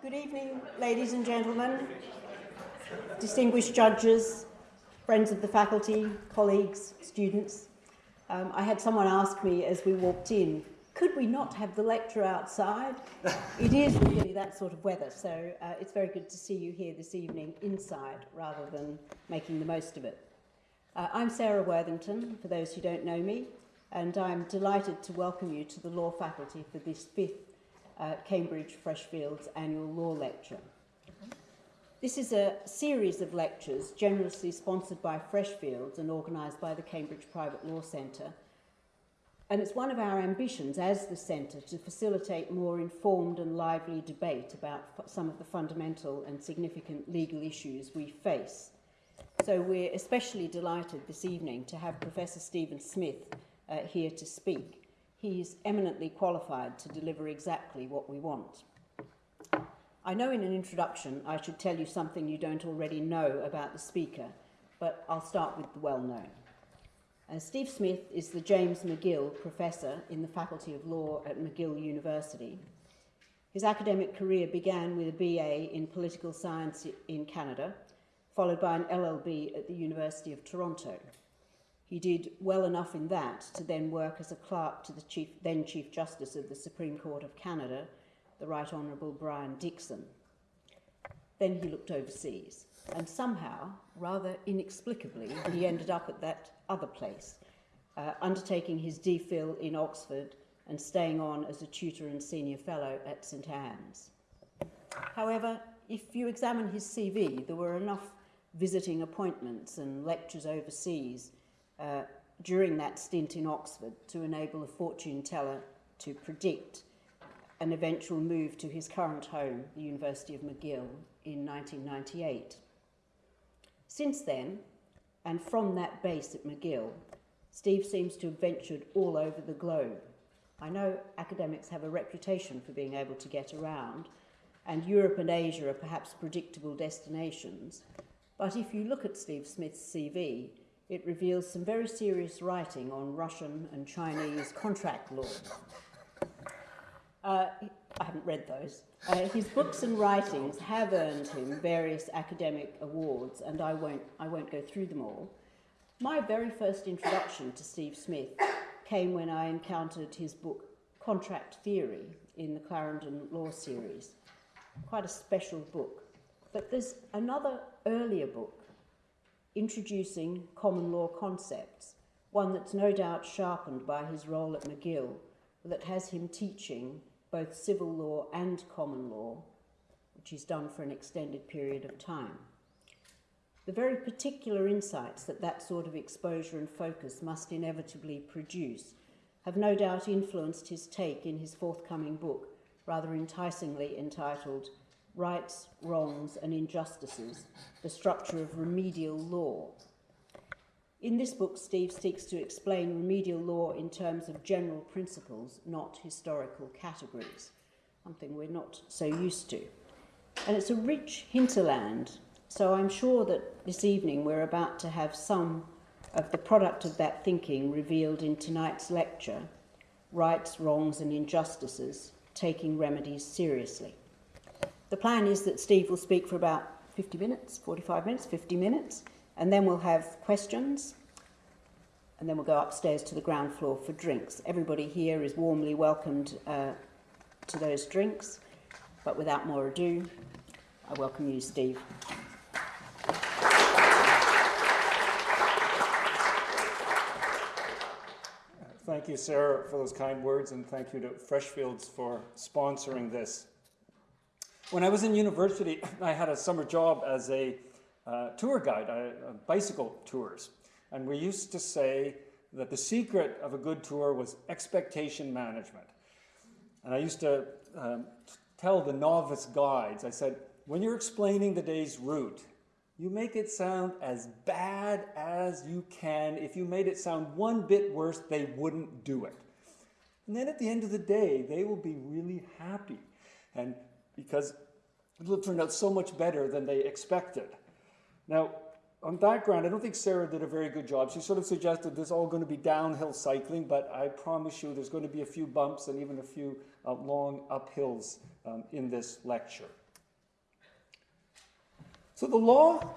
Good evening, ladies and gentlemen, distinguished judges, friends of the faculty, colleagues, students. Um, I had someone ask me as we walked in, could we not have the lecture outside? it is really that sort of weather, so uh, it's very good to see you here this evening inside rather than making the most of it. Uh, I'm Sarah Worthington, for those who don't know me, and I'm delighted to welcome you to the law faculty for this fifth uh, Cambridge Freshfields annual law lecture. This is a series of lectures generously sponsored by Freshfields and organised by the Cambridge Private Law Centre. And it's one of our ambitions as the centre to facilitate more informed and lively debate about some of the fundamental and significant legal issues we face. So we're especially delighted this evening to have Professor Stephen Smith uh, here to speak. He's eminently qualified to deliver exactly what we want. I know in an introduction I should tell you something you don't already know about the speaker, but I'll start with the well-known. Uh, Steve Smith is the James McGill Professor in the Faculty of Law at McGill University. His academic career began with a BA in Political Science in Canada, followed by an LLB at the University of Toronto. He did well enough in that to then work as a clerk to the chief, then Chief Justice of the Supreme Court of Canada, the Right Honourable Brian Dickson. Then he looked overseas, and somehow, rather inexplicably, he ended up at that other place, uh, undertaking his DPhil in Oxford and staying on as a tutor and senior fellow at St Anne's. However, if you examine his CV, there were enough visiting appointments and lectures overseas uh, during that stint in Oxford to enable a fortune teller to predict an eventual move to his current home, the University of McGill, in 1998. Since then, and from that base at McGill, Steve seems to have ventured all over the globe. I know academics have a reputation for being able to get around, and Europe and Asia are perhaps predictable destinations. But if you look at Steve Smith's CV, it reveals some very serious writing on Russian and Chinese contract law. Uh, I haven't read those. Uh, his books and writings have earned him various academic awards, and I won't, I won't go through them all. My very first introduction to Steve Smith came when I encountered his book Contract Theory in the Clarendon Law Series. Quite a special book. But there's another earlier book introducing common law concepts, one that's no doubt sharpened by his role at McGill, that has him teaching both civil law and common law, which he's done for an extended period of time. The very particular insights that that sort of exposure and focus must inevitably produce have no doubt influenced his take in his forthcoming book, rather enticingly entitled Rights, Wrongs and Injustices, the Structure of Remedial Law. In this book, Steve seeks to explain remedial law in terms of general principles, not historical categories, something we're not so used to. And it's a rich hinterland, so I'm sure that this evening we're about to have some of the product of that thinking revealed in tonight's lecture, Rights, Wrongs and Injustices, Taking Remedies Seriously. The plan is that Steve will speak for about 50 minutes, 45 minutes, 50 minutes, and then we'll have questions, and then we'll go upstairs to the ground floor for drinks. Everybody here is warmly welcomed uh, to those drinks, but without more ado, I welcome you, Steve. Thank you, Sarah, for those kind words, and thank you to Freshfields for sponsoring this. When I was in university, I had a summer job as a uh, tour guide, uh, bicycle tours. And we used to say that the secret of a good tour was expectation management. And I used to um, tell the novice guides, I said, when you're explaining the day's route, you make it sound as bad as you can. If you made it sound one bit worse, they wouldn't do it. And then at the end of the day, they will be really happy. And because it turned out so much better than they expected. Now, on that ground, I don't think Sarah did a very good job. She sort of suggested there's all going to be downhill cycling, but I promise you there's going to be a few bumps and even a few uh, long uphills um, in this lecture. So the law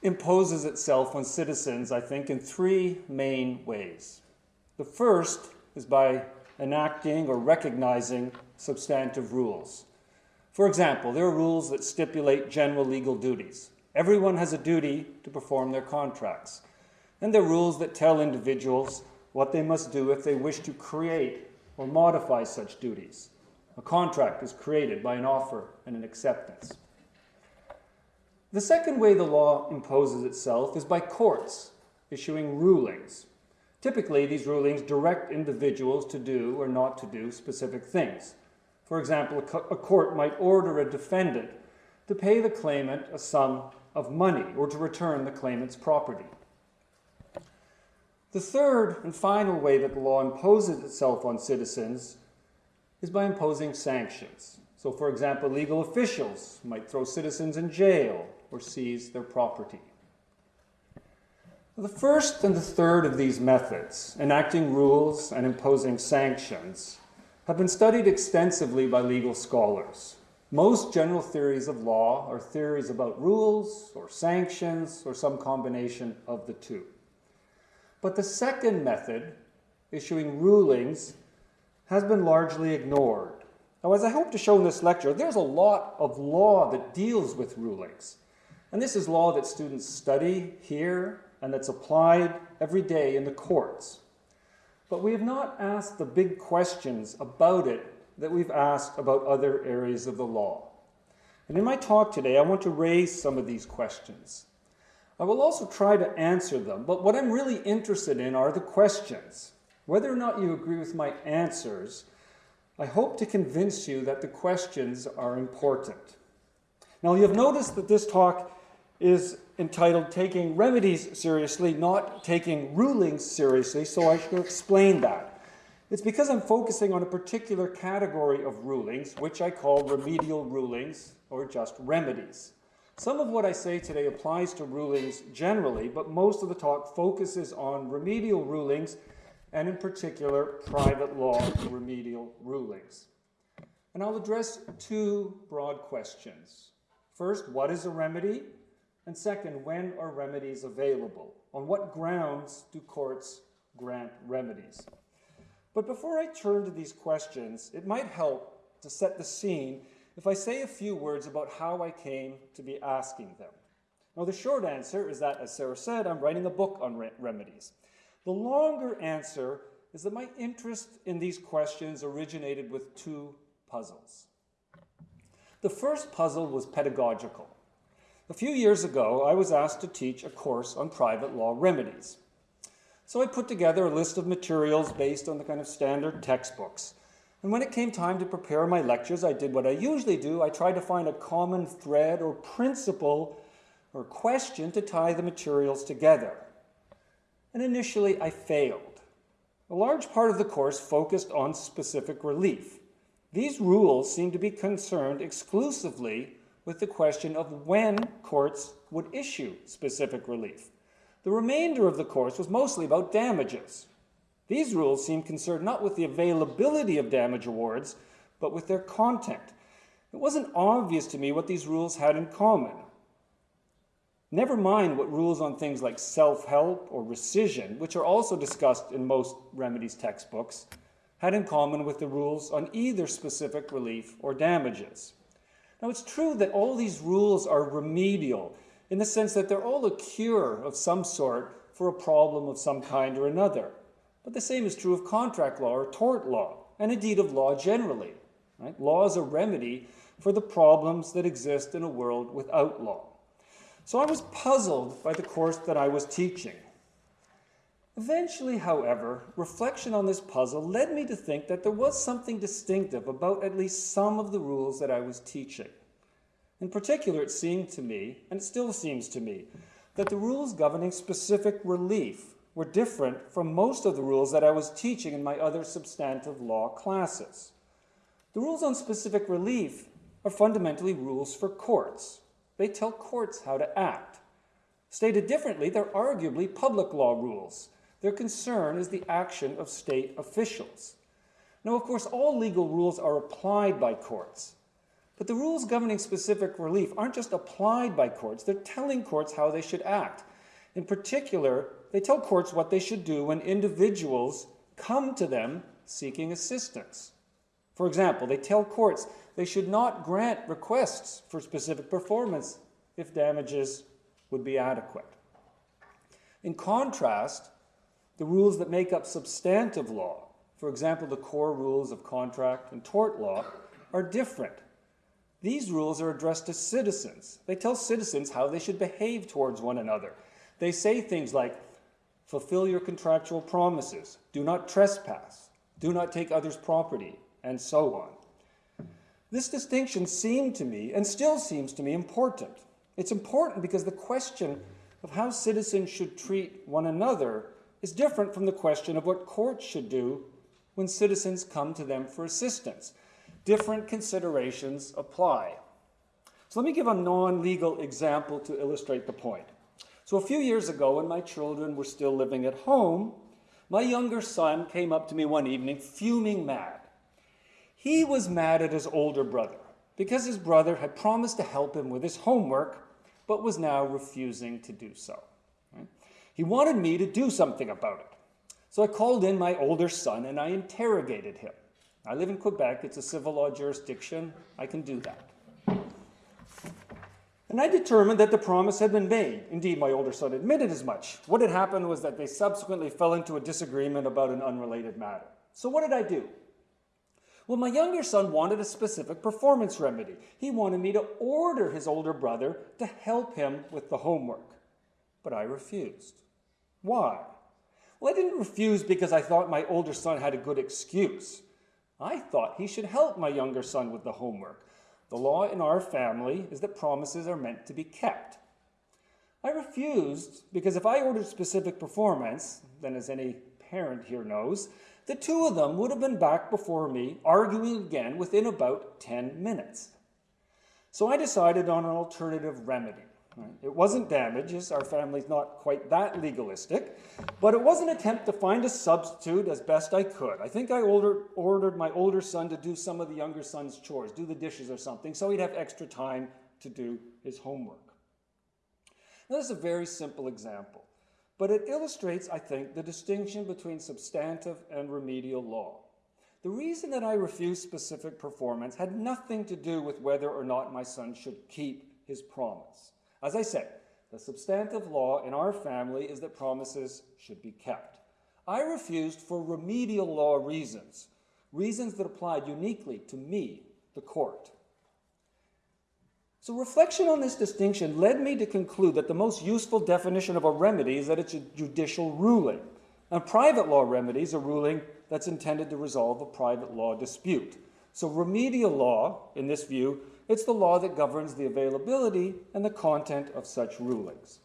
imposes itself on citizens, I think, in three main ways. The first is by enacting or recognizing substantive rules. For example, there are rules that stipulate general legal duties. Everyone has a duty to perform their contracts. And there are rules that tell individuals what they must do if they wish to create or modify such duties. A contract is created by an offer and an acceptance. The second way the law imposes itself is by courts issuing rulings. Typically, these rulings direct individuals to do or not to do specific things. For example, a court might order a defendant to pay the claimant a sum of money or to return the claimant's property. The third and final way that the law imposes itself on citizens is by imposing sanctions. So, for example, legal officials might throw citizens in jail or seize their property. The first and the third of these methods, enacting rules and imposing sanctions, have been studied extensively by legal scholars. Most general theories of law are theories about rules or sanctions or some combination of the two. But the second method, issuing rulings, has been largely ignored. Now, as I hope to show in this lecture, there's a lot of law that deals with rulings. And this is law that students study here and that's applied every day in the courts. But we have not asked the big questions about it that we've asked about other areas of the law. And in my talk today, I want to raise some of these questions. I will also try to answer them, but what I'm really interested in are the questions. Whether or not you agree with my answers, I hope to convince you that the questions are important. Now, you have noticed that this talk is entitled Taking Remedies Seriously, not Taking Rulings Seriously, so I should explain that. It's because I'm focusing on a particular category of rulings, which I call remedial rulings or just remedies. Some of what I say today applies to rulings generally, but most of the talk focuses on remedial rulings and in particular private law remedial rulings. And I'll address two broad questions. First, what is a remedy? And second, when are remedies available? On what grounds do courts grant remedies? But before I turn to these questions, it might help to set the scene if I say a few words about how I came to be asking them. Now, the short answer is that, as Sarah said, I'm writing a book on re remedies. The longer answer is that my interest in these questions originated with two puzzles. The first puzzle was pedagogical. A few years ago, I was asked to teach a course on private law remedies. So I put together a list of materials based on the kind of standard textbooks. And when it came time to prepare my lectures, I did what I usually do. I tried to find a common thread or principle or question to tie the materials together. And initially, I failed. A large part of the course focused on specific relief. These rules seemed to be concerned exclusively with the question of when courts would issue specific relief. The remainder of the course was mostly about damages. These rules seem concerned not with the availability of damage awards, but with their content. It wasn't obvious to me what these rules had in common. Never mind what rules on things like self-help or rescission, which are also discussed in most remedies textbooks, had in common with the rules on either specific relief or damages. Now, it's true that all these rules are remedial in the sense that they're all a cure of some sort for a problem of some kind or another. But the same is true of contract law or tort law, and indeed of law generally. Right? Law is a remedy for the problems that exist in a world without law. So I was puzzled by the course that I was teaching. Eventually, however, reflection on this puzzle led me to think that there was something distinctive about at least some of the rules that I was teaching. In particular, it seemed to me, and it still seems to me, that the rules governing specific relief were different from most of the rules that I was teaching in my other substantive law classes. The rules on specific relief are fundamentally rules for courts. They tell courts how to act. Stated differently, they're arguably public law rules their concern is the action of state officials. Now, of course, all legal rules are applied by courts, But the rules governing specific relief aren't just applied by courts, they're telling courts how they should act. In particular, they tell courts what they should do when individuals come to them seeking assistance. For example, they tell courts they should not grant requests for specific performance if damages would be adequate. In contrast, the rules that make up substantive law, for example, the core rules of contract and tort law, are different. These rules are addressed to citizens. They tell citizens how they should behave towards one another. They say things like, fulfill your contractual promises, do not trespass, do not take others' property, and so on. This distinction seemed to me, and still seems to me, important. It's important because the question of how citizens should treat one another is different from the question of what courts should do when citizens come to them for assistance different considerations apply. So let me give a non-legal example to illustrate the point. So a few years ago, when my children were still living at home, my younger son came up to me one evening fuming mad. He was mad at his older brother because his brother had promised to help him with his homework, but was now refusing to do so. He wanted me to do something about it. So I called in my older son and I interrogated him. I live in Quebec, it's a civil law jurisdiction, I can do that. And I determined that the promise had been made. Indeed, my older son admitted as much. What had happened was that they subsequently fell into a disagreement about an unrelated matter. So what did I do? Well, my younger son wanted a specific performance remedy. He wanted me to order his older brother to help him with the homework. But I refused. Why? Well, I didn't refuse because I thought my older son had a good excuse. I thought he should help my younger son with the homework. The law in our family is that promises are meant to be kept. I refused because if I ordered specific performance, then as any parent here knows, the two of them would have been back before me arguing again within about 10 minutes. So I decided on an alternative remedy. It wasn't damages, our family's not quite that legalistic, but it was an attempt to find a substitute as best I could. I think I ordered, ordered my older son to do some of the younger son's chores, do the dishes or something, so he'd have extra time to do his homework. Now, this is a very simple example, but it illustrates, I think, the distinction between substantive and remedial law. The reason that I refused specific performance had nothing to do with whether or not my son should keep his promise. As I said, the substantive law in our family is that promises should be kept. I refused for remedial law reasons, reasons that applied uniquely to me, the court. So reflection on this distinction led me to conclude that the most useful definition of a remedy is that it's a judicial ruling. And private law remedies a ruling that's intended to resolve a private law dispute. So remedial law, in this view, it's the law that governs the availability and the content of such rulings.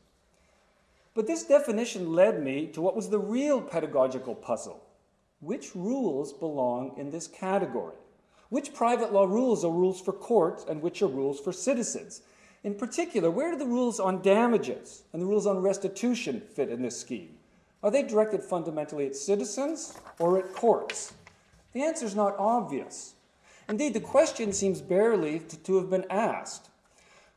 But this definition led me to what was the real pedagogical puzzle. Which rules belong in this category? Which private law rules are rules for courts and which are rules for citizens? In particular, where do the rules on damages and the rules on restitution fit in this scheme? Are they directed fundamentally at citizens or at courts? The answer is not obvious. Indeed, the question seems barely to, have been asked.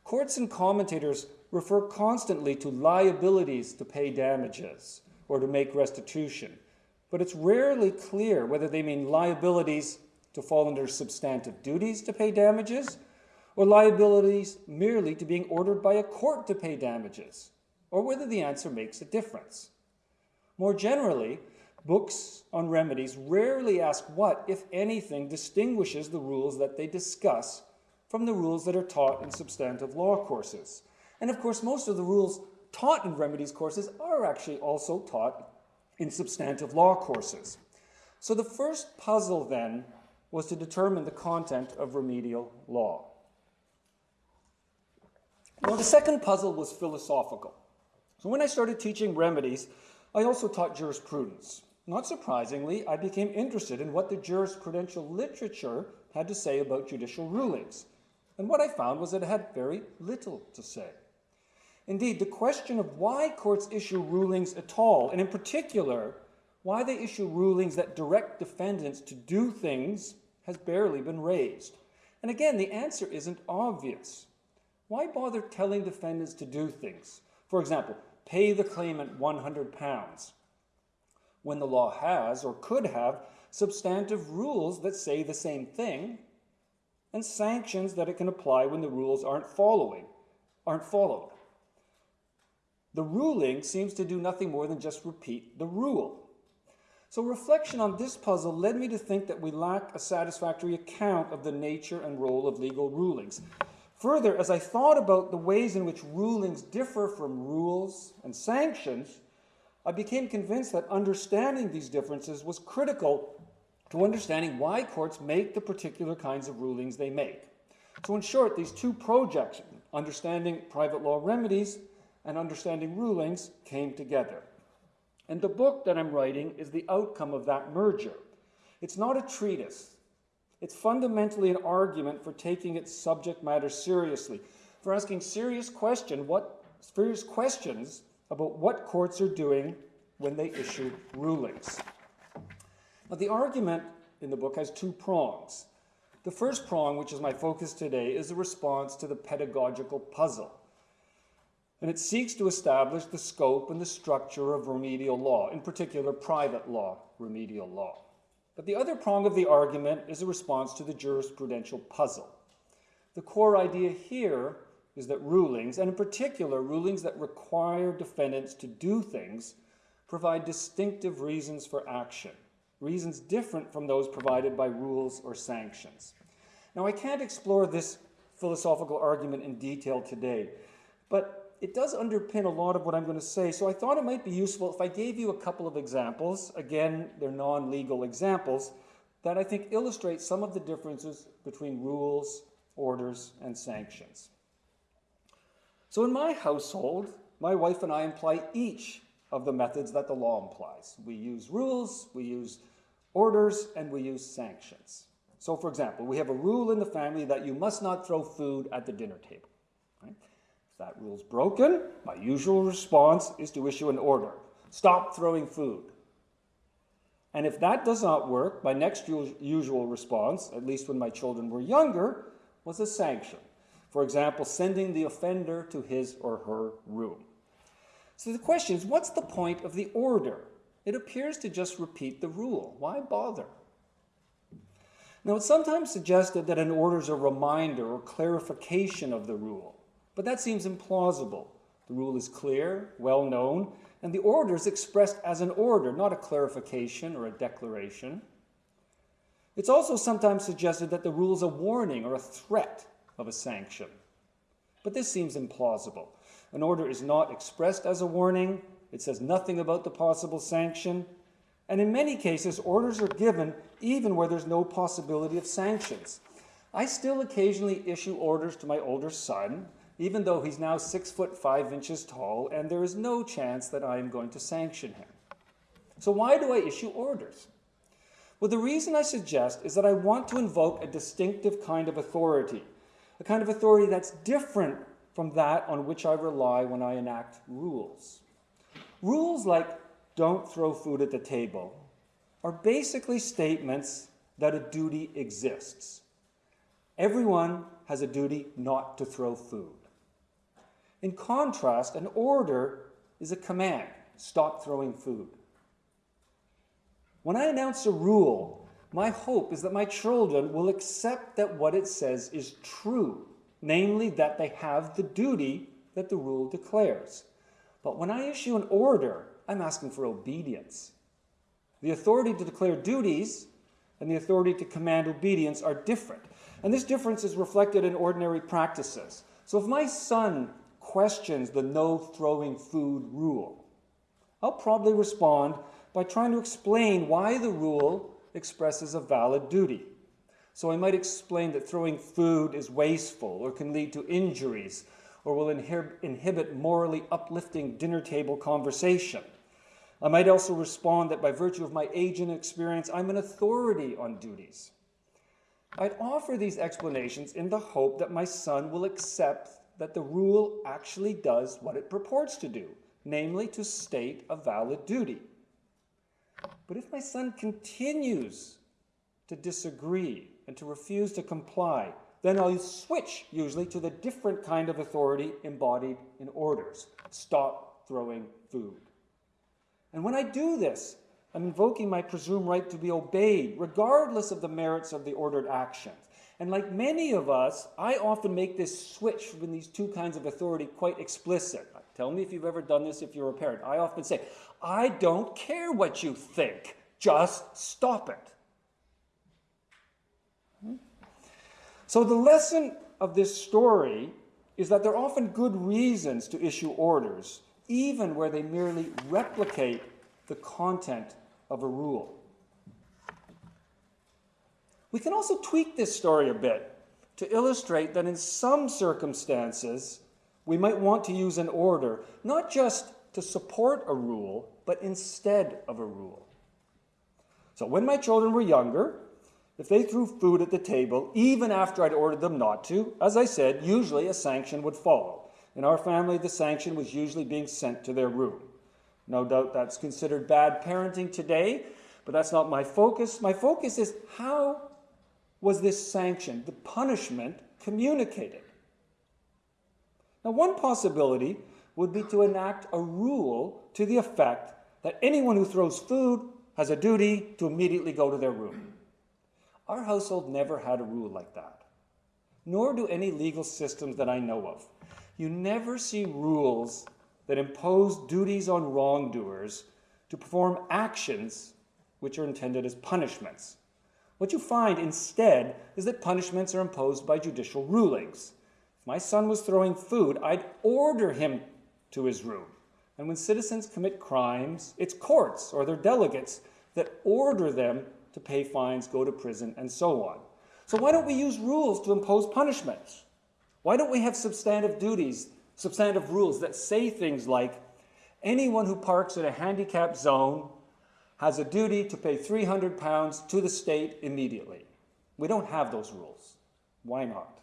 Courts and commentators refer constantly to liabilities to pay damages or to make restitution, but it's rarely clear whether they mean liabilities to fall under substantive duties to pay damages or liabilities merely to being ordered by a court to pay damages, or whether the answer makes a difference. More generally, Books on remedies rarely ask what, if anything, distinguishes the rules that they discuss from the rules that are taught in substantive law courses. And of course, most of the rules taught in remedies courses are actually also taught in substantive law courses. So the first puzzle then was to determine the content of remedial law. Well, the second puzzle was philosophical. So when I started teaching remedies, I also taught jurisprudence. Not surprisingly, I became interested in what the jurisprudential literature had to say about judicial rulings. And what I found was that it had very little to say. Indeed, the question of why courts issue rulings at all, and in particular, why they issue rulings that direct defendants to do things, has barely been raised. And again, the answer isn't obvious. Why bother telling defendants to do things? For example, pay the claimant 100 pounds when the law has or could have substantive rules that say the same thing and sanctions that it can apply when the rules aren't following aren't followed. The ruling seems to do nothing more than just repeat the rule. So reflection on this puzzle led me to think that we lack a satisfactory account of the nature and role of legal rulings. Further, as I thought about the ways in which rulings differ from rules and sanctions, I became convinced that understanding these differences was critical to understanding why courts make the particular kinds of rulings they make. So in short, these two projects, understanding private law remedies and understanding rulings, came together. And the book that I'm writing is the outcome of that merger. It's not a treatise. It's fundamentally an argument for taking its subject matter seriously, for asking serious question, what, serious questions about what courts are doing when they issue rulings. Now, the argument in the book has two prongs. The first prong, which is my focus today, is a response to the pedagogical puzzle. And it seeks to establish the scope and the structure of remedial law, in particular private law remedial law. But the other prong of the argument is a response to the jurisprudential puzzle. The core idea here is that rulings, and in particular rulings that require defendants to do things, provide distinctive reasons for action reasons different from those provided by rules or sanctions. Now, I can't explore this philosophical argument in detail today, but it does underpin a lot of what I'm going to say, so I thought it might be useful if I gave you a couple of examples. Again, they're non-legal examples that I think illustrate some of the differences between rules, orders, and sanctions. So in my household, my wife and I employ each of the methods that the law implies. We use rules, we use orders, and we use sanctions. So for example, we have a rule in the family that you must not throw food at the dinner table. Right? If that rule is broken, my usual response is to issue an order. Stop throwing food. And if that does not work, my next usual response, at least when my children were younger, was a sanction. For example, sending the offender to his or her room. So the question is, what's the point of the order? It appears to just repeat the rule. Why bother? Now, it's sometimes suggested that an order is a reminder or clarification of the rule, but that seems implausible. The rule is clear, well known, and the order is expressed as an order, not a clarification or a declaration. It's also sometimes suggested that the rule is a warning or a threat of a sanction, but this seems implausible. An order is not expressed as a warning, it says nothing about the possible sanction. And in many cases, orders are given even where there's no possibility of sanctions. I still occasionally issue orders to my older son, even though he's now six foot five inches tall, and there is no chance that I am going to sanction him. So why do I issue orders? Well, the reason I suggest is that I want to invoke a distinctive kind of authority, a kind of authority that's different from that on which I rely when I enact rules. Rules like don't throw food at the table are basically statements that a duty exists. Everyone has a duty not to throw food. In contrast, an order is a command, stop throwing food. When I announce a rule, my hope is that my children will accept that what it says is true, namely that they have the duty that the rule declares. But when I issue an order, I'm asking for obedience. The authority to declare duties and the authority to command obedience are different. And this difference is reflected in ordinary practices. So if my son questions the no throwing food rule, I'll probably respond by trying to explain why the rule expresses a valid duty. So I might explain that throwing food is wasteful or can lead to injuries or will inhibit morally uplifting dinner table conversation. I might also respond that by virtue of my age and experience, I'm an authority on duties. I'd offer these explanations in the hope that my son will accept that the rule actually does what it purports to do, namely to state a valid duty. But if my son continues to disagree and to refuse to comply, then I'll switch usually to the different kind of authority embodied in orders. Stop throwing food. And when I do this, I'm invoking my presumed right to be obeyed, regardless of the merits of the ordered actions. And like many of us, I often make this switch from these two kinds of authority quite explicit. Tell me if you've ever done this if you're a parent. I often say, I don't care what you think, just stop it. So the lesson of this story is that there are often good reasons to issue orders, even where they merely replicate the content of a rule. We can also tweak this story a bit to illustrate that in some circumstances, we might want to use an order, not just to support a rule, but instead of a rule. So when my children were younger, if they threw food at the table, even after I'd ordered them not to, as I said, usually a sanction would follow. In our family, the sanction was usually being sent to their room. No doubt that's considered bad parenting today, but that's not my focus. My focus is how was this sanction, the punishment, communicated? Now, one possibility would be to enact a rule to the effect that anyone who throws food has a duty to immediately go to their room. Our household never had a rule like that, nor do any legal systems that I know of. You never see rules that impose duties on wrongdoers to perform actions which are intended as punishments. What you find instead is that punishments are imposed by judicial rulings. If my son was throwing food, I'd order him to his room. And when citizens commit crimes, it's courts or their delegates that order them to pay fines, go to prison, and so on. So why don't we use rules to impose punishments? Why don't we have substantive duties, substantive rules that say things like, anyone who parks in a handicapped zone has a duty to pay 300 pounds to the state immediately. We don't have those rules. Why not?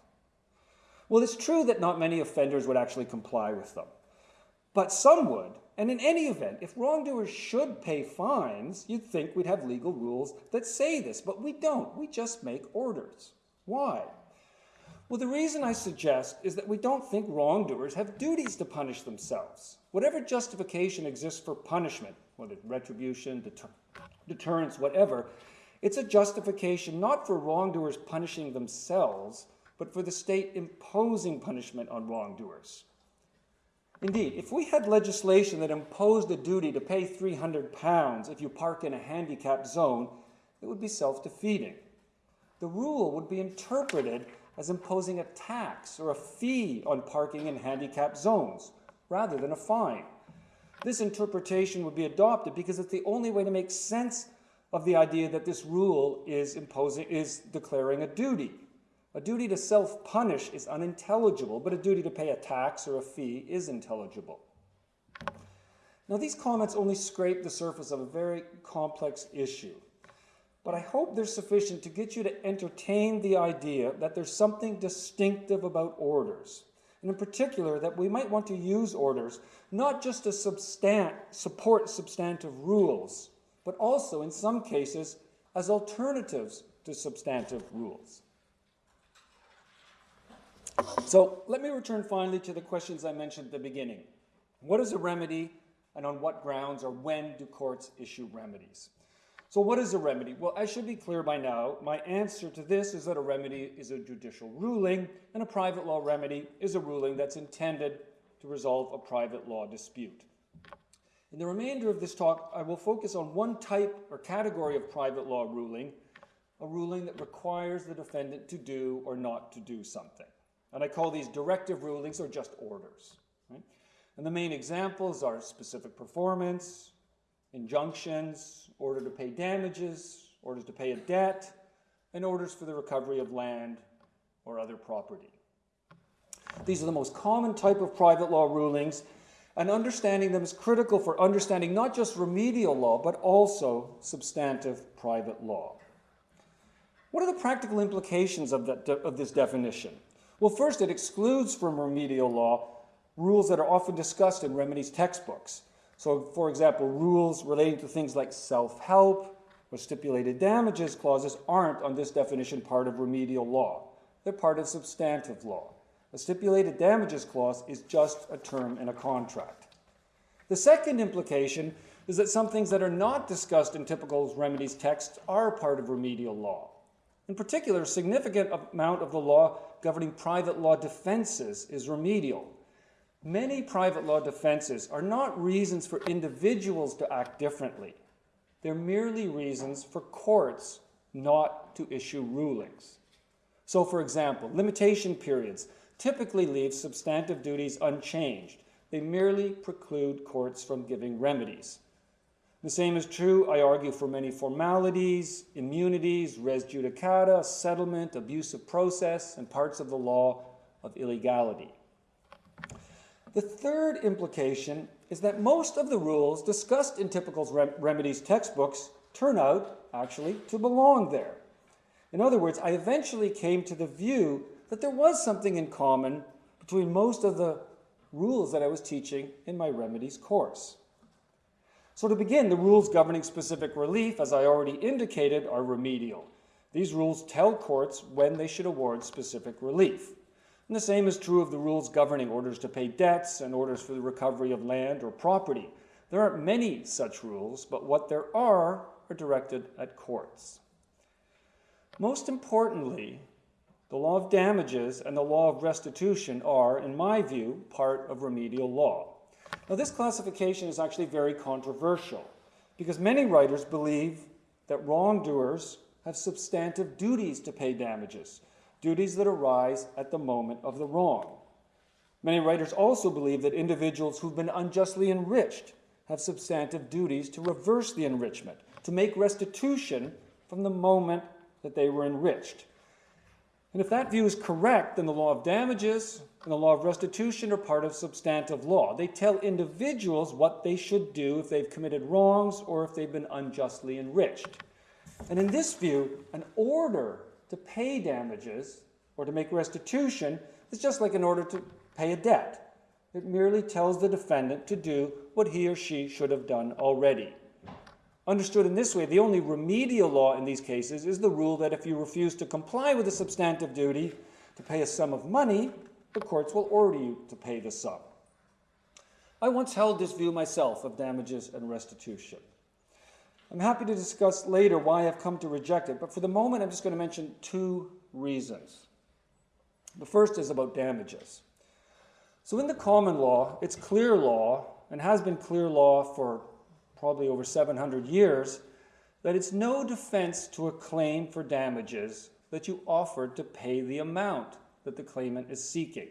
Well, it's true that not many offenders would actually comply with them. But some would. And in any event, if wrongdoers should pay fines, you'd think we'd have legal rules that say this, but we don't. We just make orders. Why? Well, the reason I suggest is that we don't think wrongdoers have duties to punish themselves. Whatever justification exists for punishment, whether retribution, deter deterrence, whatever, it's a justification not for wrongdoers punishing themselves, but for the state imposing punishment on wrongdoers. Indeed, if we had legislation that imposed a duty to pay 300 pounds if you park in a handicapped zone, it would be self-defeating. The rule would be interpreted as imposing a tax or a fee on parking in handicapped zones, rather than a fine. This interpretation would be adopted because it's the only way to make sense of the idea that this rule is imposing is declaring a duty. A duty to self-punish is unintelligible, but a duty to pay a tax or a fee is intelligible. Now, these comments only scrape the surface of a very complex issue, but I hope they're sufficient to get you to entertain the idea that there's something distinctive about orders, and in particular that we might want to use orders not just to substan support substantive rules, but also, in some cases, as alternatives to substantive rules. So let me return finally to the questions I mentioned at the beginning. What is a remedy and on what grounds or when do courts issue remedies? So what is a remedy? Well, I should be clear by now. My answer to this is that a remedy is a judicial ruling and a private law remedy is a ruling that's intended to resolve a private law dispute. In the remainder of this talk, I will focus on one type or category of private law ruling, a ruling that requires the defendant to do or not to do something. And I call these directive rulings or just orders. Right? And the main examples are specific performance, injunctions, order to pay damages, orders to pay a debt, and orders for the recovery of land or other property. These are the most common type of private law rulings, and understanding them is critical for understanding not just remedial law, but also substantive private law. What are the practical implications of, that, of this definition? Well, first, it excludes from remedial law rules that are often discussed in remedies textbooks. So, for example, rules relating to things like self-help or stipulated damages clauses aren't, on this definition, part of remedial law. they're part of substantive law. A stipulated damages clause is just a term in a contract. The second implication is that some things that are not discussed in typical remedies texts are part of remedial law. In particular, a significant amount of the law governing private law defenses is remedial. Many private law defenses are not reasons for individuals to act differently. They're merely reasons for courts not to issue rulings. So, for example, limitation periods typically leave substantive duties unchanged. They merely preclude courts from giving remedies. The same is true, I argue, for many formalities, immunities, res judicata, settlement, abuse of process, and parts of the law of illegality. The third implication is that most of the rules discussed in typical rem remedies textbooks turn out, actually, to belong there. In other words, I eventually came to the view that there was something in common between most of the rules that I was teaching in my remedies course. So to begin, the rules governing specific relief, as I already indicated, are remedial. These rules tell courts when they should award specific relief. And the same is true of the rules governing orders to pay debts and orders for the recovery of land or property. There aren't many such rules, but what there are are directed at courts. Most importantly, the law of damages and the law of restitution are, in my view, part of remedial law. Now, this classification is actually very controversial because many writers believe that wrongdoers have substantive duties to pay damages, duties that arise at the moment of the wrong. Many writers also believe that individuals who've been unjustly enriched have substantive duties to reverse the enrichment, to make restitution from the moment that they were enriched. And if that view is correct, then the law of damages and the law of restitution are part of substantive law. They tell individuals what they should do if they've committed wrongs or if they've been unjustly enriched. And in this view, an order to pay damages or to make restitution is just like an order to pay a debt. It merely tells the defendant to do what he or she should have done already. Understood in this way, the only remedial law in these cases is the rule that if you refuse to comply with a substantive duty to pay a sum of money, the courts will order you to pay the sum. I once held this view myself of damages and restitution. I'm happy to discuss later why I've come to reject it, but for the moment I'm just going to mention two reasons. The first is about damages. So in the common law, it's clear law, and has been clear law for probably over 700 years, that it's no defense to a claim for damages that you offered to pay the amount that the claimant is seeking.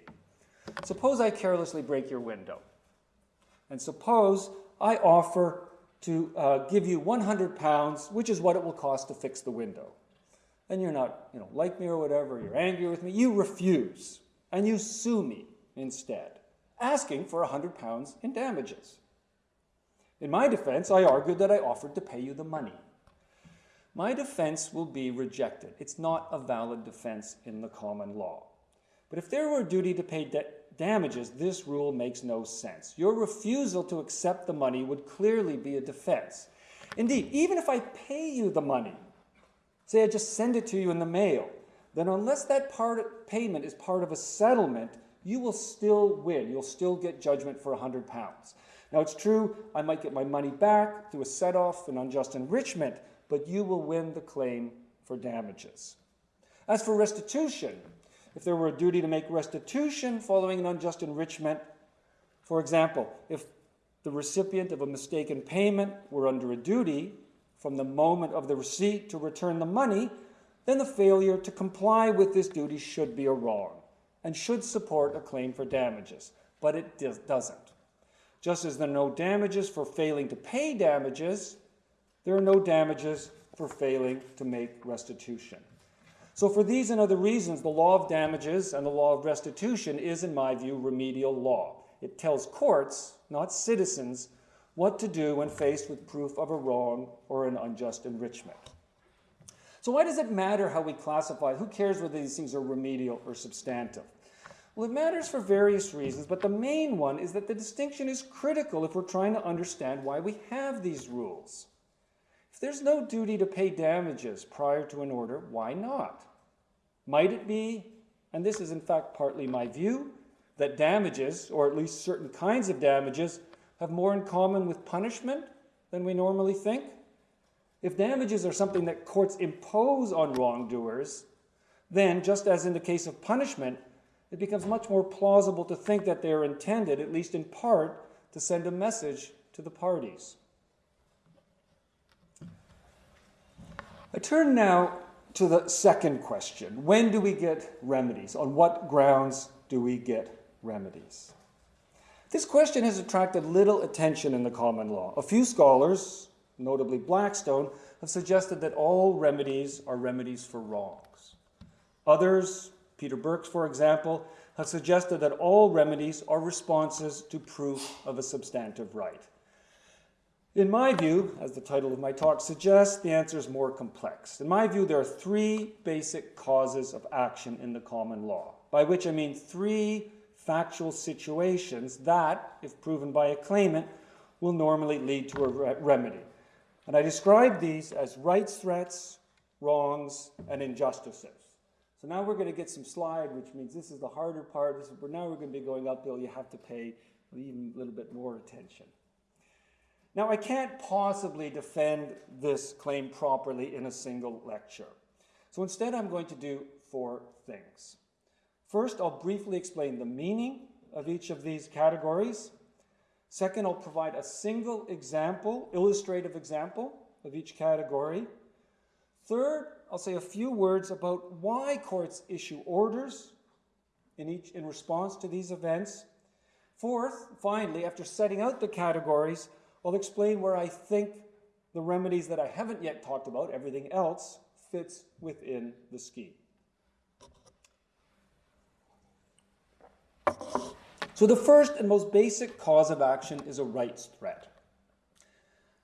Suppose I carelessly break your window. And suppose I offer to uh, give you 100 pounds, which is what it will cost to fix the window. And you're not, you know, like me or whatever, you're angry with me, you refuse, and you sue me instead, asking for 100 pounds in damages. In my defense, I argued that I offered to pay you the money. My defense will be rejected. It's not a valid defense in the common law. But if there were a duty to pay damages, this rule makes no sense. Your refusal to accept the money would clearly be a defense. Indeed, even if I pay you the money, say I just send it to you in the mail, then unless that part payment is part of a settlement, you will still win. You'll still get judgment for 100 pounds. Now, it's true, I might get my money back through a set off and unjust enrichment, but you will win the claim for damages. As for restitution, if there were a duty to make restitution following an unjust enrichment, for example, if the recipient of a mistaken payment were under a duty from the moment of the receipt to return the money, then the failure to comply with this duty should be a wrong and should support a claim for damages, but it doesn't. Just as there are no damages for failing to pay damages, there are no damages for failing to make restitution. So for these and other reasons, the law of damages and the law of restitution is, in my view, remedial law. It tells courts, not citizens, what to do when faced with proof of a wrong or an unjust enrichment. So why does it matter how we classify? Who cares whether these things are remedial or substantive? Well, it matters for various reasons, but the main one is that the distinction is critical if we're trying to understand why we have these rules. If there's no duty to pay damages prior to an order, why not? Might it be and this is in fact partly my view, that damages, or at least certain kinds of damages, have more in common with punishment than we normally think. If damages are something that courts impose on wrongdoers, then, just as in the case of punishment, it becomes much more plausible to think that they are intended, at least in part, to send a message to the parties. I turn now to the second question When do we get remedies? On what grounds do we get remedies? This question has attracted little attention in the common law. A few scholars, notably Blackstone, have suggested that all remedies are remedies for wrongs. Others, Peter Birks, for example, has suggested that all remedies are responses to proof of a substantive right. In my view, as the title of my talk suggests, the answer is more complex. In my view, there are three basic causes of action in the common law, by which I mean three factual situations that, if proven by a claimant, will normally lead to a re remedy. And I describe these as rights threats, wrongs, and injustices. So now we're going to get some slide, which means this is the harder part. This is, now we're going to be going uphill. You have to pay even a little bit more attention. Now, I can't possibly defend this claim properly in a single lecture. So instead, I'm going to do four things. First, I'll briefly explain the meaning of each of these categories. Second, I'll provide a single example, illustrative example of each category. Third, I'll say a few words about why courts issue orders in, each, in response to these events. Fourth, finally, after setting out the categories, I'll explain where I think the remedies that I haven't yet talked about, everything else, fits within the scheme. So the first and most basic cause of action is a rights threat.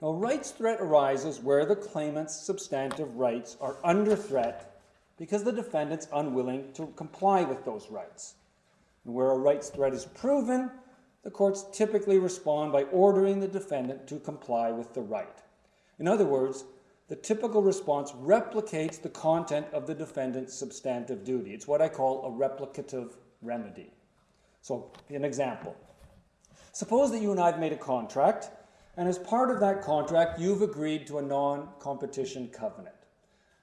Now, a rights threat arises where the claimant's substantive rights are under threat because the defendant's unwilling to comply with those rights. And where a rights threat is proven, the courts typically respond by ordering the defendant to comply with the right. In other words, the typical response replicates the content of the defendant's substantive duty. It's what I call a replicative remedy. So, an example. Suppose that you and I have made a contract, and as part of that contract, you've agreed to a non competition covenant.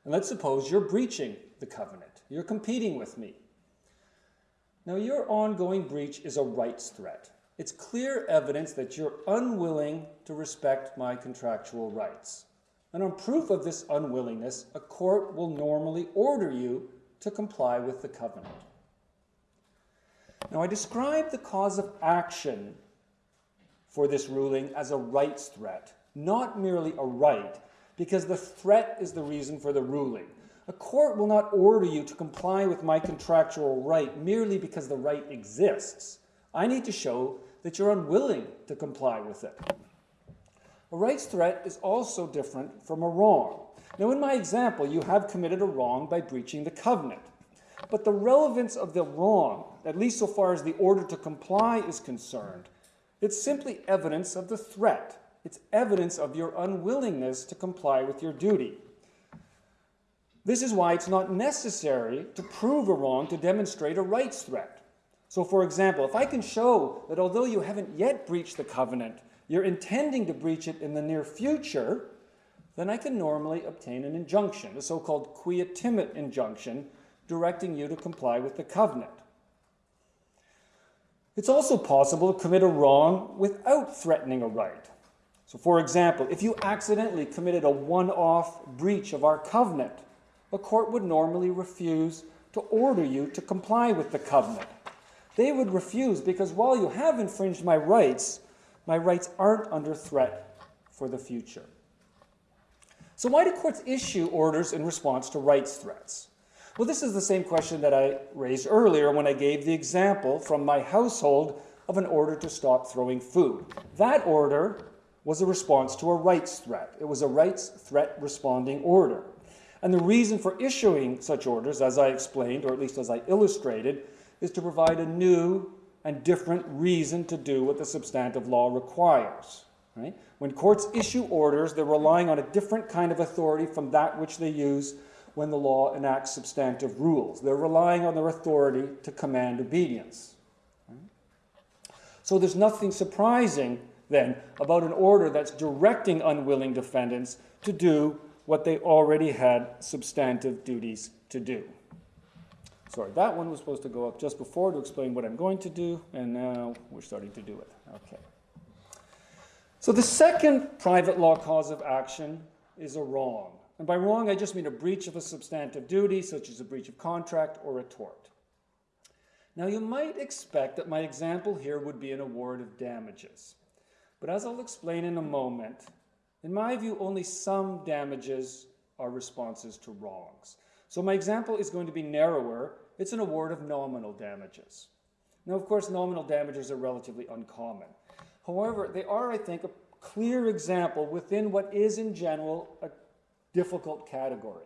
And let's suppose you're breaching the covenant, you're competing with me. Now, your ongoing breach is a rights threat. It's clear evidence that you're unwilling to respect my contractual rights. And on proof of this unwillingness, a court will normally order you to comply with the covenant. Now, I describe the cause of action for this ruling as a rights threat, not merely a right, because the threat is the reason for the ruling. A court will not order you to comply with my contractual right merely because the right exists. I need to show that you're unwilling to comply with it. A rights threat is also different from a wrong. Now, in my example, you have committed a wrong by breaching the covenant. But the relevance of the wrong, at least so far as the order to comply is concerned, it's simply evidence of the threat. It's evidence of your unwillingness to comply with your duty. This is why it's not necessary to prove a wrong to demonstrate a rights threat. So, for example, if I can show that although you haven't yet breached the covenant, you're intending to breach it in the near future, then I can normally obtain an injunction, a so called quia timet injunction, directing you to comply with the covenant. It's also possible to commit a wrong without threatening a right. So, for example, if you accidentally committed a one off breach of our covenant, a court would normally refuse to order you to comply with the covenant. They would refuse because while you have infringed my rights, my rights aren't under threat for the future. So, why do courts issue orders in response to rights threats? Well, this is the same question that I raised earlier when I gave the example from my household of an order to stop throwing food. That order was a response to a rights threat. It was a rights threat responding order. And the reason for issuing such orders, as I explained, or at least as I illustrated, is to provide a new and different reason to do what the substantive law requires. Right? When courts issue orders, they're relying on a different kind of authority from that which they use when the law enacts substantive rules. They're relying on their authority to command obedience. So there's nothing surprising then about an order that's directing unwilling defendants to do what they already had substantive duties to do. Sorry, that one was supposed to go up just before to explain what I'm going to do, and now we're starting to do it. Okay. So the second private law cause of action is a wrong. And by wrong, I just mean a breach of a substantive duty, such as a breach of contract or a tort. Now, you might expect that my example here would be an award of damages. But as I'll explain in a moment, in my view, only some damages are responses to wrongs. So my example is going to be narrower. It's an award of nominal damages. Now, of course, nominal damages are relatively uncommon. However, they are, I think, a clear example within what is, in general, a difficult category.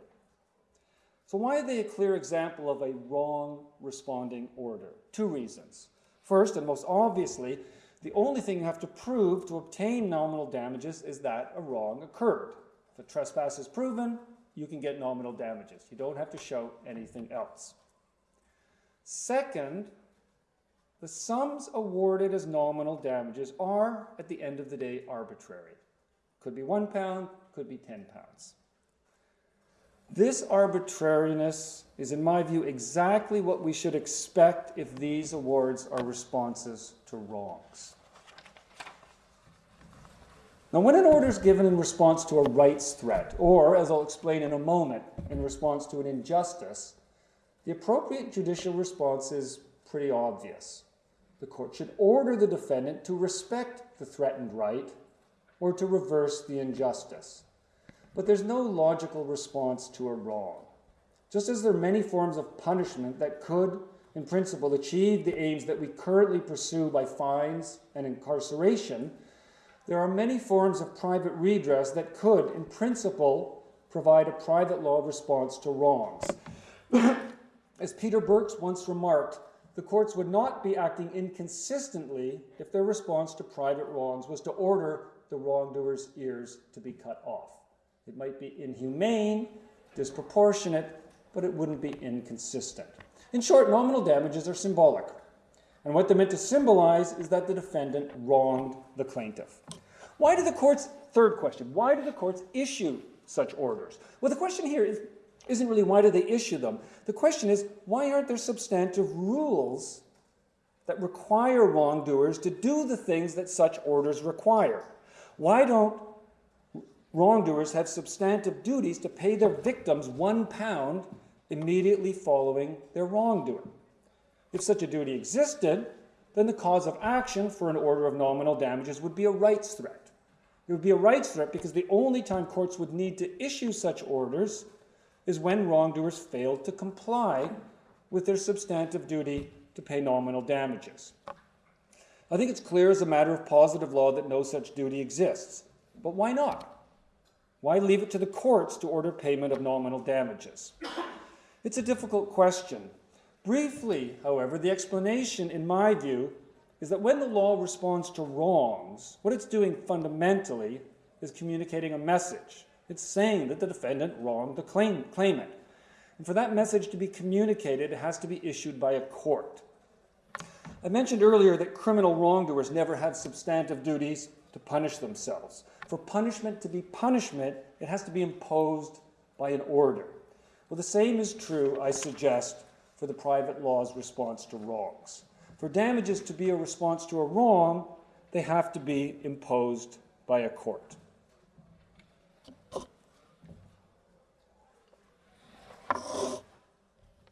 So why are they a clear example of a wrong responding order? Two reasons. First, and most obviously, the only thing you have to prove to obtain nominal damages is that a wrong occurred. If a trespass is proven, you can get nominal damages. You don't have to show anything else. Second, the sums awarded as nominal damages are, at the end of the day, arbitrary. Could be one pound, could be 10 pounds. This arbitrariness is, in my view, exactly what we should expect if these awards are responses to wrongs. Now, when an order is given in response to a rights threat, or, as I'll explain in a moment, in response to an injustice, the appropriate judicial response is pretty obvious. The court should order the defendant to respect the threatened right or to reverse the injustice. But there's no logical response to a wrong. Just as there are many forms of punishment that could, in principle, achieve the aims that we currently pursue by fines and incarceration, there are many forms of private redress that could, in principle, provide a private law response to wrongs. As Peter Birks once remarked, the courts would not be acting inconsistently if their response to private wrongs was to order the wrongdoer's ears to be cut off. It might be inhumane, disproportionate, but it wouldn't be inconsistent. In short, nominal damages are symbolic. And what they're meant to symbolize is that the defendant wronged the plaintiff. Why do the courts, third question, why do the courts issue such orders? Well, the question here is, isn't really why do they issue them. The question is, why aren't there substantive rules that require wrongdoers to do the things that such orders require? Why don't wrongdoers have substantive duties to pay their victims one pound immediately following their wrongdoing. If such a duty existed, then the cause of action for an order of nominal damages would be a rights threat. It would be a rights threat because the only time courts would need to issue such orders is when wrongdoers failed to comply with their substantive duty to pay nominal damages. I think it's clear as a matter of positive law that no such duty exists. But why not? Why leave it to the courts to order payment of nominal damages? It's a difficult question. Briefly, however, the explanation, in my view, is that when the law responds to wrongs, what it's doing fundamentally is communicating a message. It's saying that the defendant wronged the claim, claimant. And for that message to be communicated, it has to be issued by a court. I mentioned earlier that criminal wrongdoers never have substantive duties to punish themselves. For punishment to be punishment, it has to be imposed by an order. Well, the same is true, I suggest, for the private law's response to wrongs. For damages to be a response to a wrong, they have to be imposed by a court.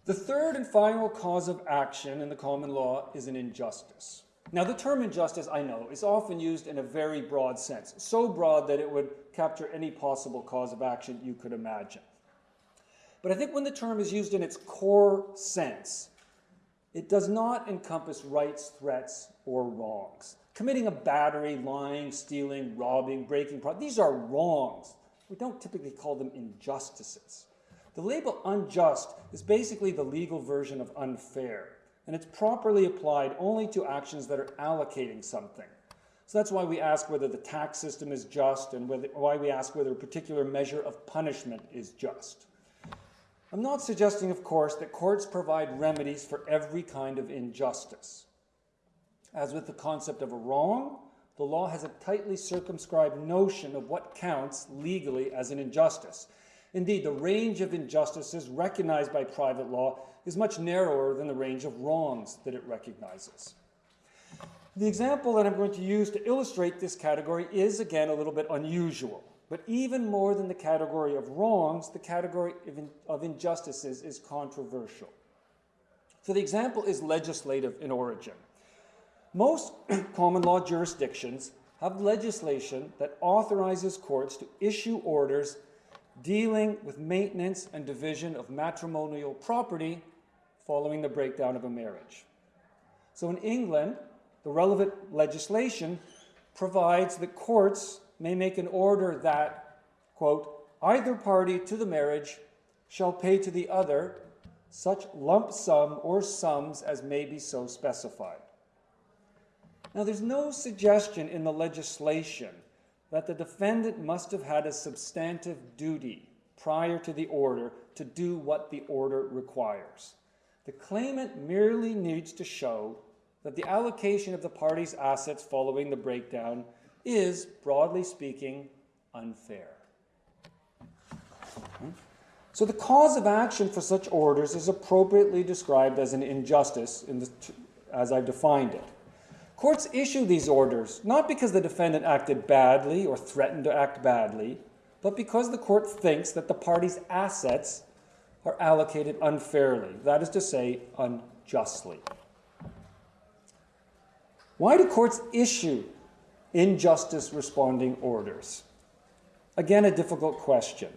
The third and final cause of action in the common law is an injustice. Now, the term injustice, I know, is often used in a very broad sense, so broad that it would capture any possible cause of action you could imagine. But I think when the term is used in its core sense, it does not encompass rights, threats, or wrongs. Committing a battery, lying, stealing, robbing, breaking, these are wrongs. We don't typically call them injustices. The label unjust is basically the legal version of unfair and it's properly applied only to actions that are allocating something. So that's why we ask whether the tax system is just and whether, why we ask whether a particular measure of punishment is just. I'm not suggesting, of course, that courts provide remedies for every kind of injustice. As with the concept of a wrong, the law has a tightly circumscribed notion of what counts legally as an injustice. Indeed, the range of injustices recognized by private law is much narrower than the range of wrongs that it recognizes. The example that I'm going to use to illustrate this category is, again, a little bit unusual. But even more than the category of wrongs, the category of, in, of injustices is controversial. So the example is legislative in origin. Most common law jurisdictions have legislation that authorizes courts to issue orders dealing with maintenance and division of matrimonial property following the breakdown of a marriage. So in England, the relevant legislation provides that courts may make an order that, quote, either party to the marriage shall pay to the other such lump sum or sums as may be so specified. Now, there's no suggestion in the legislation that the defendant must have had a substantive duty prior to the order to do what the order requires. The claimant merely needs to show that the allocation of the party's assets following the breakdown is, broadly speaking, unfair. So the cause of action for such orders is appropriately described as an injustice the, as I've defined it. Courts issue these orders not because the defendant acted badly or threatened to act badly, but because the court thinks that the party's assets are allocated unfairly, that is to say, unjustly. Why do courts issue injustice responding orders? Again, a difficult question.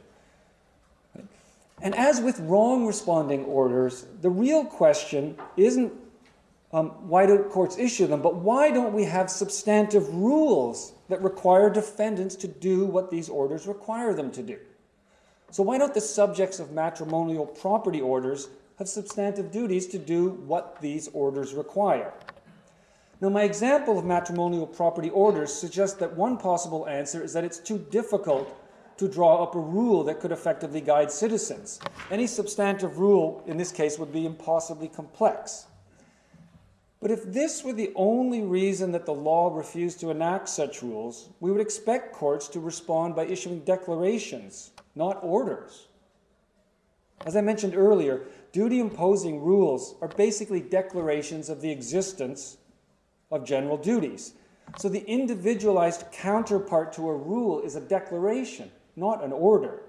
And as with wrong responding orders, the real question isn't um, why do courts issue them, but why don't we have substantive rules that require defendants to do what these orders require them to do? So why don't the subjects of matrimonial property orders have substantive duties to do what these orders require? Now, my example of matrimonial property orders suggests that one possible answer is that it's too difficult to draw up a rule that could effectively guide citizens. Any substantive rule, in this case, would be impossibly complex. But if this were the only reason that the law refused to enact such rules, we would expect courts to respond by issuing declarations, not orders. As I mentioned earlier, duty imposing rules are basically declarations of the existence of general duties. So the individualized counterpart to a rule is a declaration, not an order.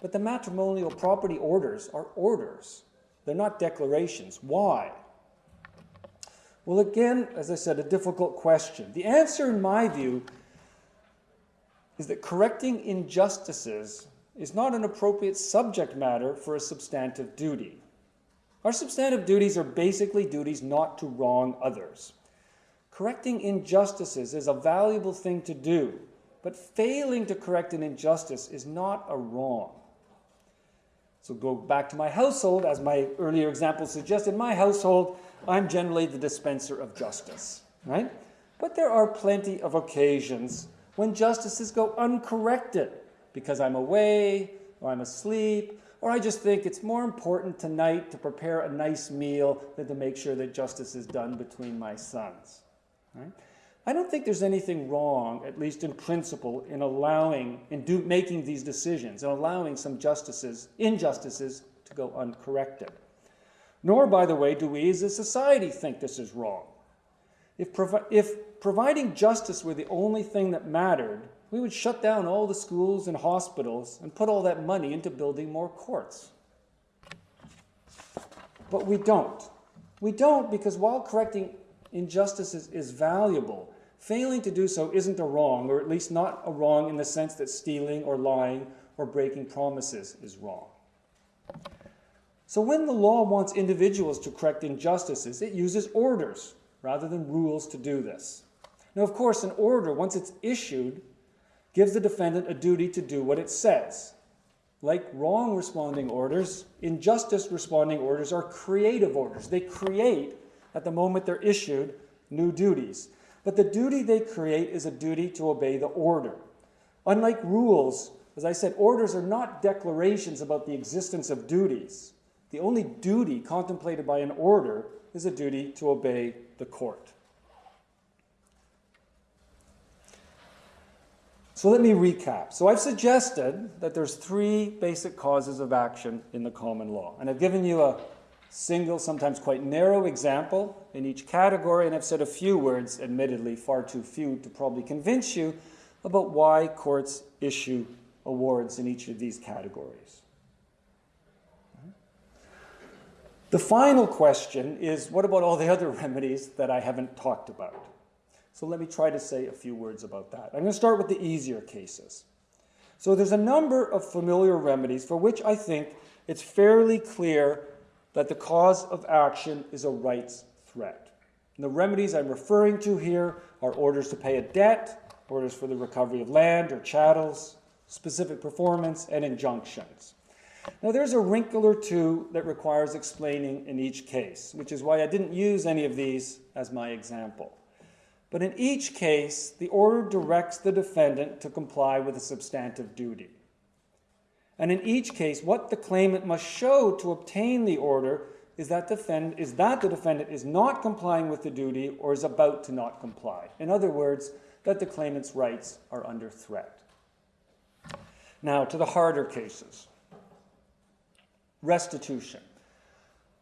But the matrimonial property orders are orders. They're not declarations. Why? Well, again, as I said, a difficult question. The answer, in my view, is that correcting injustices is not an appropriate subject matter for a substantive duty. Our substantive duties are basically duties not to wrong others. Correcting injustices is a valuable thing to do, but failing to correct an injustice is not a wrong. So go back to my household, as my earlier example suggested, my household, I'm generally the dispenser of justice, right? But there are plenty of occasions when justices go uncorrected because I'm away, or I'm asleep, or I just think it's more important tonight to prepare a nice meal than to make sure that justice is done between my sons. Right? I don't think there's anything wrong, at least in principle, in allowing, in do, making these decisions and allowing some justices, injustices to go uncorrected. Nor, by the way, do we as a society think this is wrong. If, provi if providing justice were the only thing that mattered, we would shut down all the schools and hospitals and put all that money into building more courts. But we don't. We don't because while correcting injustices is, is valuable. Failing to do so isn't a wrong, or at least not a wrong in the sense that stealing or lying or breaking promises is wrong. So when the law wants individuals to correct injustices, it uses orders rather than rules to do this. Now, of course, an order, once it's issued, gives the defendant a duty to do what it says. Like wrong responding orders, injustice responding orders are creative orders. They create at the moment they're issued new duties. But the duty they create is a duty to obey the order. Unlike rules, As I said, orders are not declarations about the existence of duties. The only duty contemplated by an order is a duty to obey the court. So let me recap. So I've suggested that there's three basic causes of action in the common law. And I've given you a single, sometimes quite narrow example in each category, and I've said a few words, admittedly far too few to probably convince you about why courts issue awards in each of these categories. The final question is what about all the other remedies that I haven't talked about? So let me try to say a few words about that. I'm going to start with the easier cases. So there's a number of familiar remedies for which I think it's fairly clear that the cause of action is a rights threat. And the remedies I'm referring to here are orders to pay a debt, orders for the recovery of land or chattels, specific performance, and injunctions. Now, there's a wrinkle or two that requires explaining in each case, which is why I didn't use any of these as my example. But in each case, the order directs the defendant to comply with a substantive duty. And in each case, what the claimant must show to obtain the order is that, defend, is that the defendant is not complying with the duty or is about to not comply. In other words, that the claimant's rights are under threat. Now, to the harder cases restitution.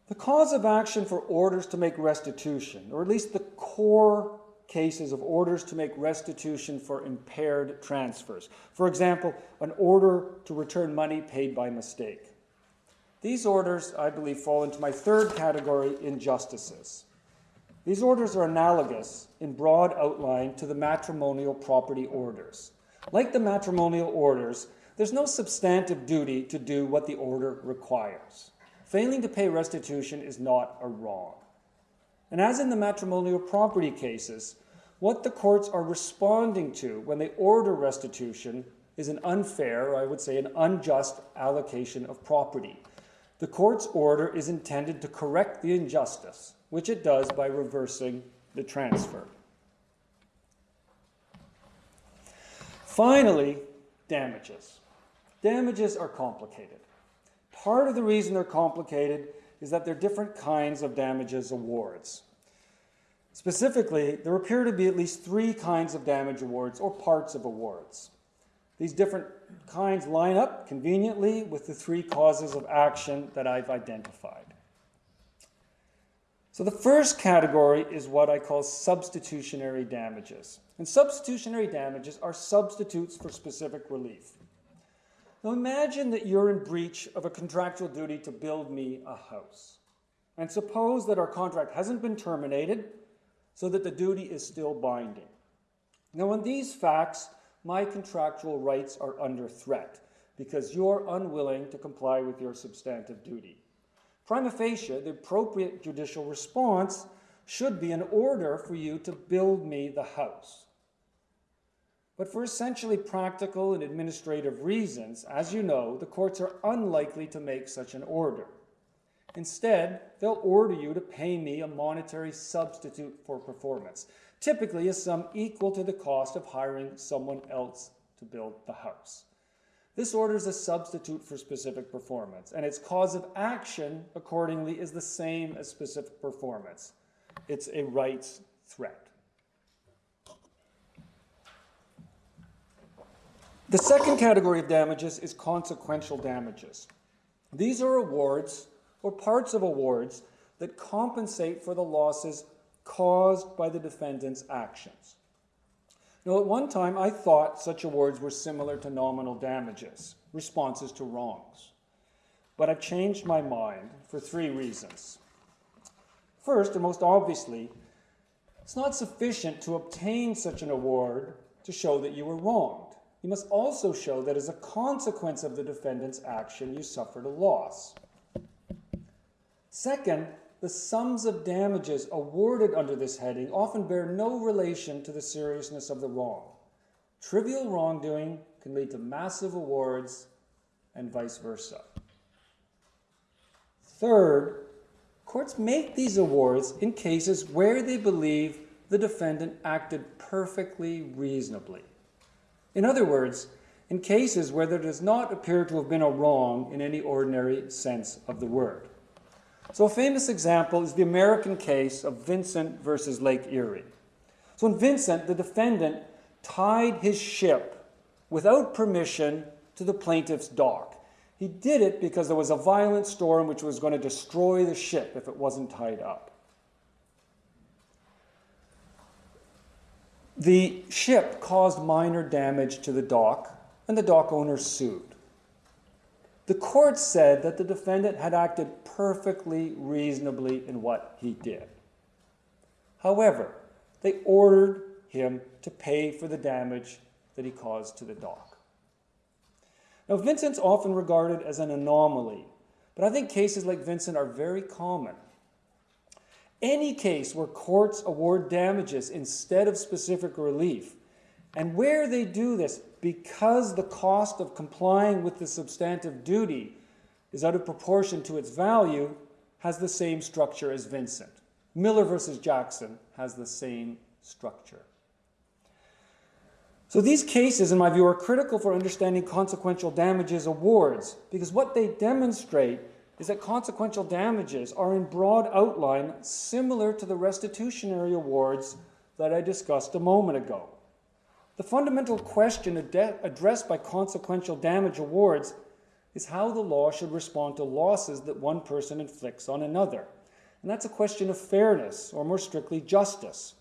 The cause of action for orders to make restitution, or at least the core cases of orders to make restitution for impaired transfers. For example, an order to return money paid by mistake. These orders, I believe, fall into my third category, injustices. These orders are analogous in broad outline to the matrimonial property orders. Like the matrimonial orders, there's no substantive duty to do what the order requires. Failing to pay restitution is not a wrong. And as in the matrimonial property cases, what the courts are responding to when they order restitution is an unfair, or I would say an unjust allocation of property. The court's order is intended to correct the injustice, which it does by reversing the transfer. Finally, damages. Damages are complicated. Part of the reason they're complicated is that there are different kinds of damages awards. Specifically, there appear to be at least three kinds of damage awards or parts of awards. These different kinds line up conveniently with the three causes of action that I've identified. So the first category is what I call substitutionary damages. And substitutionary damages are substitutes for specific relief. Now imagine that you're in breach of a contractual duty to build me a house. And suppose that our contract hasn't been terminated so that the duty is still binding. Now, in these facts, my contractual rights are under threat because you're unwilling to comply with your substantive duty. Prima facie, the appropriate judicial response should be an order for you to build me the house. But for essentially practical and administrative reasons, as you know, the courts are unlikely to make such an order. Instead, they'll order you to pay me a monetary substitute for performance, typically a sum equal to the cost of hiring someone else to build the house. This order is a substitute for specific performance, and its cause of action, accordingly, is the same as specific performance. It's a rights threat. The second category of damages is consequential damages. These are awards or parts of awards that compensate for the losses caused by the defendant's actions. Now, at one time, I thought such awards were similar to nominal damages, responses to wrongs. But I've changed my mind for three reasons. First, and most obviously, it's not sufficient to obtain such an award to show that you were wronged. You must also show that as a consequence of the defendant's action, you suffered a loss. Second, the sums of damages awarded under this heading often bear no relation to the seriousness of the wrong. Trivial wrongdoing can lead to massive awards and vice versa. Third, courts make these awards in cases where they believe the defendant acted perfectly reasonably. In other words, in cases where there does not appear to have been a wrong in any ordinary sense of the word. So, a famous example is the American case of Vincent versus Lake Erie. So, in Vincent, the defendant tied his ship without permission to the plaintiff's dock. He did it because there was a violent storm which was going to destroy the ship if it wasn't tied up. The ship caused minor damage to the dock, and the dock owner sued. The court said that the defendant had acted perfectly reasonably in what he did. However, they ordered him to pay for the damage that he caused to the dock. Now, Vincent's often regarded as an anomaly, but I think cases like Vincent are very common. Any case where courts award damages instead of specific relief, and where they do this because the cost of complying with the substantive duty is out of proportion to its value, has the same structure as Vincent. Miller versus Jackson has the same structure. So these cases, in my view, are critical for understanding consequential damages awards because what they demonstrate is that consequential damages are in broad outline similar to the restitutionary awards that I discussed a moment ago. The fundamental question ad- addressed by consequential damage awards is how the law should respond to losses that one person inflicts on another. And that's a question of fairness, or more strictly, justice.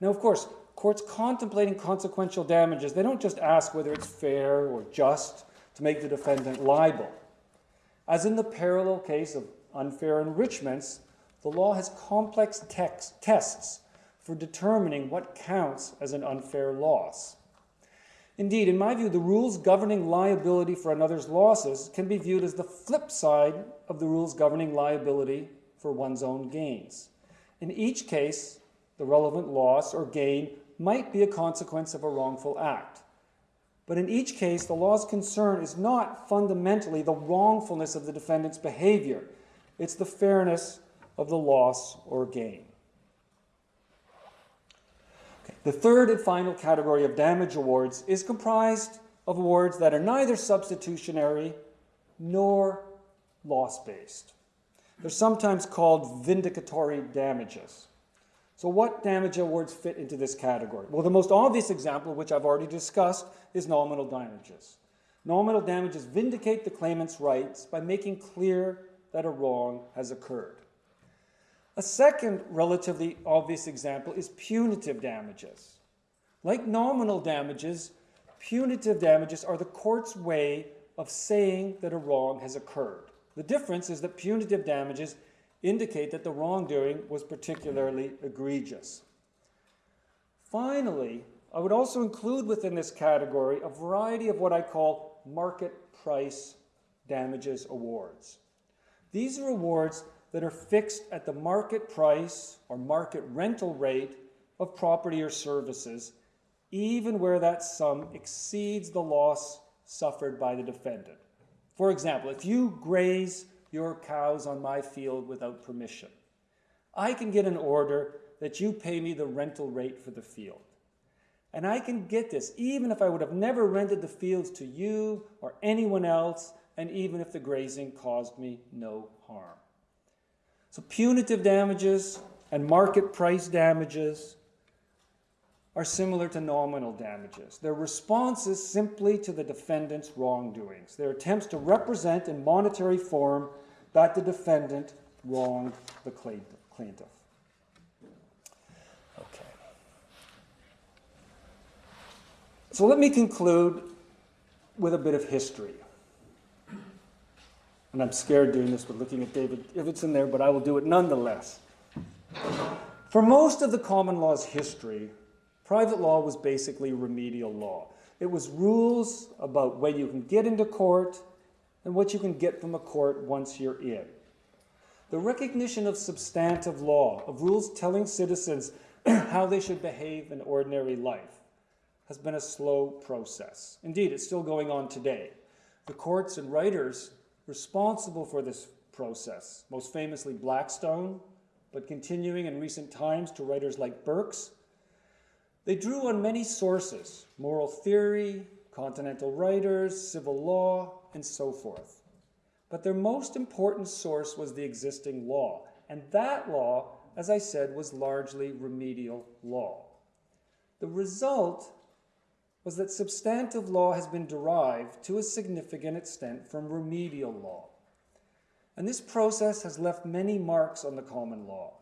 Now, of course, courts contemplating consequential damages, they don't just ask whether it's fair or just to make the defendant liable. As in the parallel case of unfair enrichments, the law has complex text, tests for determining what counts as an unfair loss. Indeed, in my view, the rules governing liability for another's losses can be viewed as the flip side of the rules governing liability for one's own gains. In each case, the relevant loss or gain might be a consequence of a wrongful act. But in each case, the law's concern is not fundamentally the wrongfulness of the defendant's behavior, it's the fairness of the loss or gain. Okay. The third and final category of damage awards is comprised of awards that are neither substitutionary nor loss based. They're sometimes called vindicatory damages. So, what damage awards fit into this category? Well, the most obvious example, which I've already discussed, is nominal damages. Nominal damages vindicate the claimant's rights by making clear that a wrong has occurred. A second relatively obvious example is punitive damages. Like nominal damages, punitive damages are the court's way of saying that a wrong has occurred. The difference is that punitive damages indicate that the wrongdoing was particularly egregious. Finally, I would also include within this category a variety of what I call market price damages awards. These are awards that are fixed at the market price or market rental rate of property or services, even where that sum exceeds the loss suffered by the defendant. For example, if you graze your cows on my field without permission. I can get an order that you pay me the rental rate for the field. And I can get this even if I would have never rented the fields to you or anyone else, and even if the grazing caused me no harm. So, punitive damages and market price damages are similar to nominal damages. Their responses simply to the defendant's wrongdoings. Their attempts to represent in monetary form that the defendant wronged the plaintiff. Okay. So let me conclude with a bit of history. And I'm scared doing this but looking at David if it's in there, but I will do it nonetheless. For most of the common law's history, private law was basically remedial law. It was rules about when you can get into court and what you can get from a court once you're in. The recognition of substantive law, of rules telling citizens how they should behave in ordinary life, has been a slow process. Indeed, it's still going on today. The courts and writers responsible for this process, most famously Blackstone, but continuing in recent times to writers like Birks, they drew on many sources moral theory, continental writers, civil law, and so forth. But their most important source was the existing law, and that law, as I said, was largely remedial law. The result was that substantive law has been derived to a significant extent from remedial law. And this process has left many marks on the common law.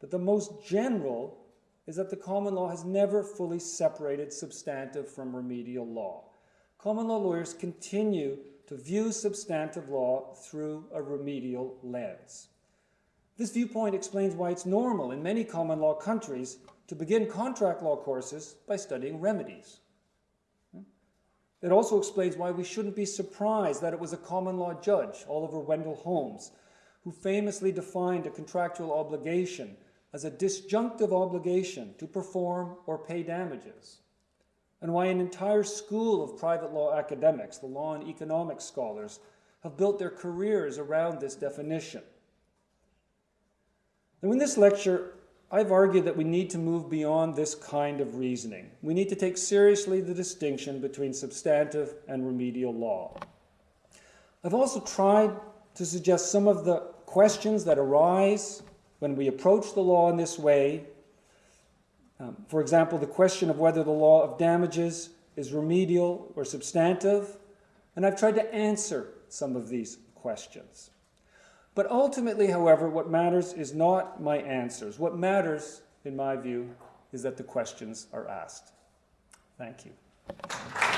But the most general is that the common law has never fully separated substantive from remedial law. Common law lawyers continue to view substantive law through a remedial lens. This viewpoint explains why it's normal in many common law countries to begin contract law courses by studying remedies. It also explains why we shouldn't be surprised that it was a common law judge, Oliver Wendell Holmes, who famously defined a contractual obligation as a disjunctive obligation to perform or pay damages, and why an entire school of private law academics, the law and economics scholars, have built their careers around this definition. Now, in this lecture, I've argued that we need to move beyond this kind of reasoning. We need to take seriously the distinction between substantive and remedial law. I've also tried to suggest some of the questions that arise when we approach the law in this way. Um, for example, the question of whether the law of damages is remedial or substantive, and I've tried to answer some of these questions. But ultimately, however, what matters is not my answers. What matters, in my view, is that the questions are asked. Thank you.